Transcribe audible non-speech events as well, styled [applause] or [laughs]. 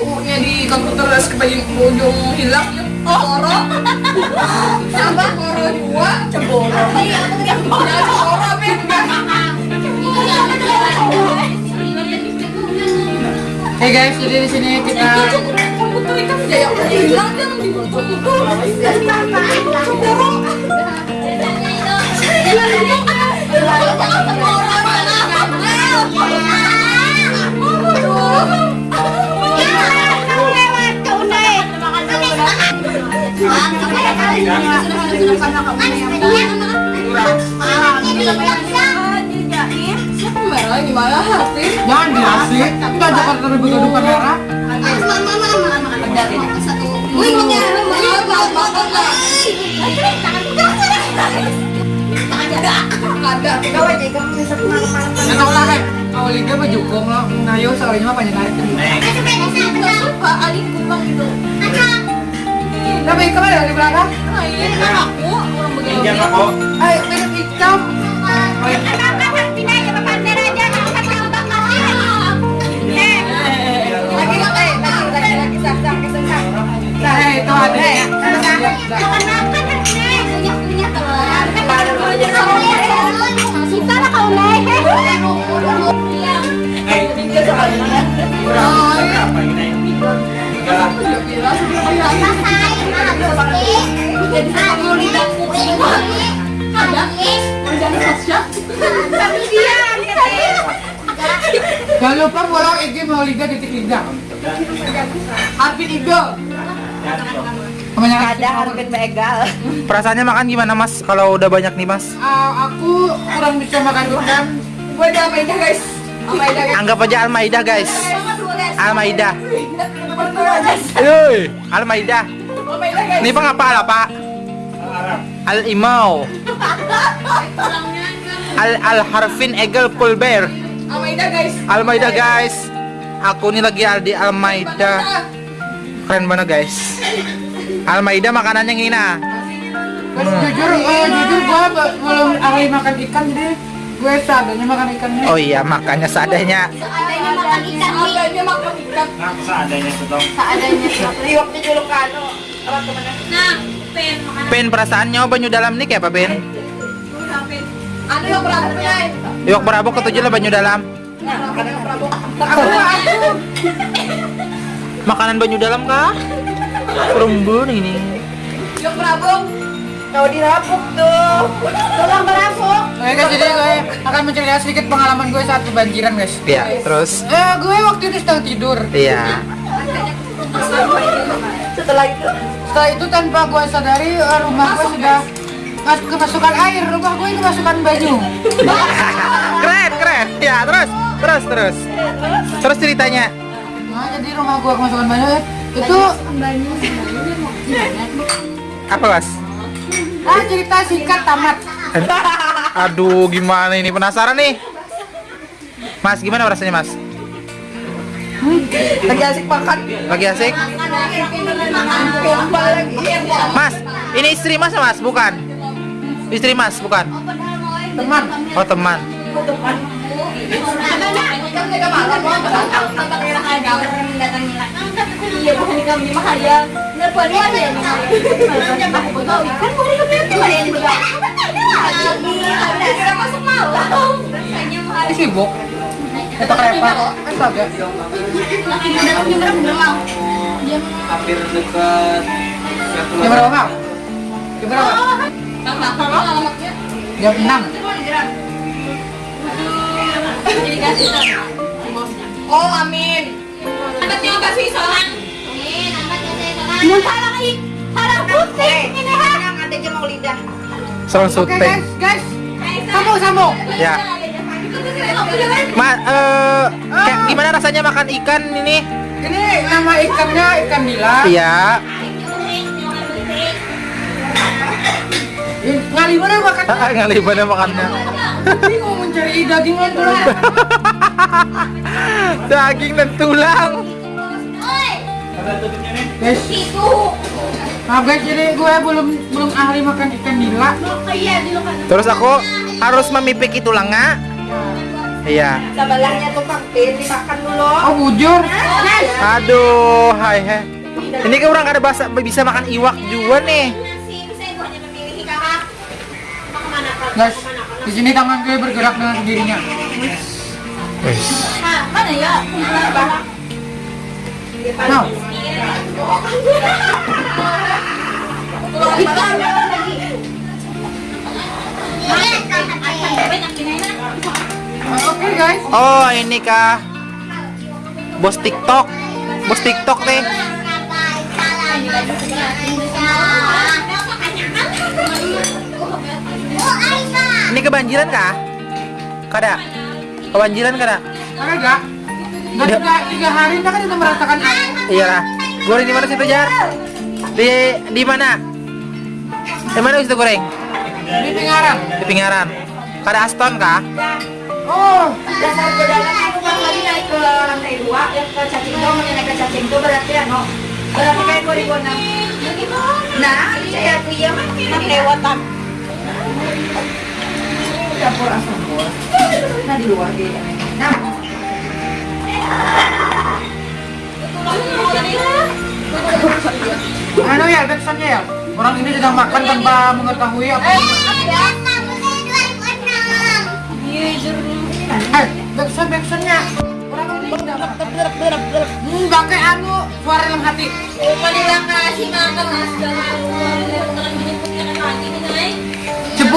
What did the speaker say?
U-nya di komputer terus ke bagian ujung hilang. Coro Sama Coro dua Ceboro Iya, Coro apa yang Hey guys, jadi di sini kita komputer ikan jaya udah hilang dibocor itu. Ceboro. Jangan dirasik. Kita merah. Wih, ada liga mah jukung lah. Ngayo sekali mah panjang naik. suka adik kumbang gitu Tapi ada di belakang. kan aku begini Ayo minum hitam. lagi lagi lagi lagi sak sak sak sak Eh itu ada. Jangan lupa follow IG mau liga titik liga. Harvin Igo. Kebanyakan ada Harbin Begal. Perasaannya makan gimana mas? Kalau udah banyak nih mas? Ah, aku kurang bisa makan udang. gue udah main guys main guys Anggap aja Almaida guys. Almaida. Yoi. Almaida. Ini pak apa lah pak? Al Imau. Al Al Harfin Egel Pulber. Almaida guys Almaida guys. Aku nih lagi di Almaida. Keren banget guys. Almaida makanannya ngina. Guys, jujur, eh, jujur gua be- belum ahli makan ikan jadi gue seadanya makan ikannya. Oh iya makannya seadanya. adanya makan ikan adanya makan ikan seadanya di waktu juluk kano orang ke mana nah pen Pen perasaannya banyu dalam nih kayak apa Pen? pen anu yang berapa ya berabuk ketujuh lah banyu dalam. makanan aku aku [laughs] Makanan banyu dalam kah? Perumbun ini. yang berapa kau dirapuk tuh tolong berapuk Oke guys, jadi gue akan menceritakan sedikit pengalaman gue saat kebanjiran guys. Iya, terus Eh, gue waktu itu sedang tidur. iya. Setelah itu Setelah itu tanpa gue sadari eh, rumah gue sudah mas- kemasukan air, rumah gue kemasukan baju. [laughs] keren, keren. Ya, terus, terus, terus. Terus ceritanya. Nah, jadi rumah gue kemasukan baju eh, itu Apa, Mas? ah cerita singkat tamat. [laughs] Aduh, gimana ini? Penasaran nih. Mas, gimana rasanya, Mas? Lagi asik makan Lagi asik? Mas, ini istri Mas, Mas, bukan? Istri Mas, bukan? Teman, Oh, teman. Iya, ya. Yang Aku betul. Kan ini. Kita kereta. Astaga. hampir dekat berapa, Bang? Jam berapa? Jam 6. Oh, amin. Anaknya kasih seorang. Yang ada aja mau lidah. Soal Oke syuting. guys, guys. Sambung, sambung. Ya. Ma, eh, kayak gimana rasanya makan ikan ini? Ini nama ikannya ikan nila. Iya. Ngali mana makan? Ngali mana makannya? Bingung mencari dagingan dulu. [laughs] Daging dan tulang. Guys, maaf guys, jadi gue belum belum ahli makan ikan nila. Terus aku harus memipiki tulangnya. Iya. Sabalahnya tuh pampir dimakan dulu. Oh, bujur. Aduh, hai hai. Ini kan orang kada bahasa bisa makan iwak juga nih. Guys, di sini tangan gue bergerak dengan sendirinya. Mana ya? Nah, oke guys. Oh, ini kah? Bos TikTok. Bos TikTok nih. Ini kebanjiran kah? Kada. Kebanjiran kada? Ada gak? Tiga, tiga hari kita kan kita merasakan air. Iya lah. Goreng di mana situ Jar? Di di mana? Di mana situ goreng? Di Pingaran. Di Pingaran. Kada Aston kah? Oh, Dasar godalan aku bang lagi naik ke lantai dua, yang ke cacing dong, yang naik ke cacing itu berarti ano, berarti kayak korigon Nah, saya tuh iya mah lewatan. Dapur asam bos. Nah di luar dia. Nah. ano ya, backsoundnya ya? Orang ini sedang makan tanpa mengetahui apa yang Eh,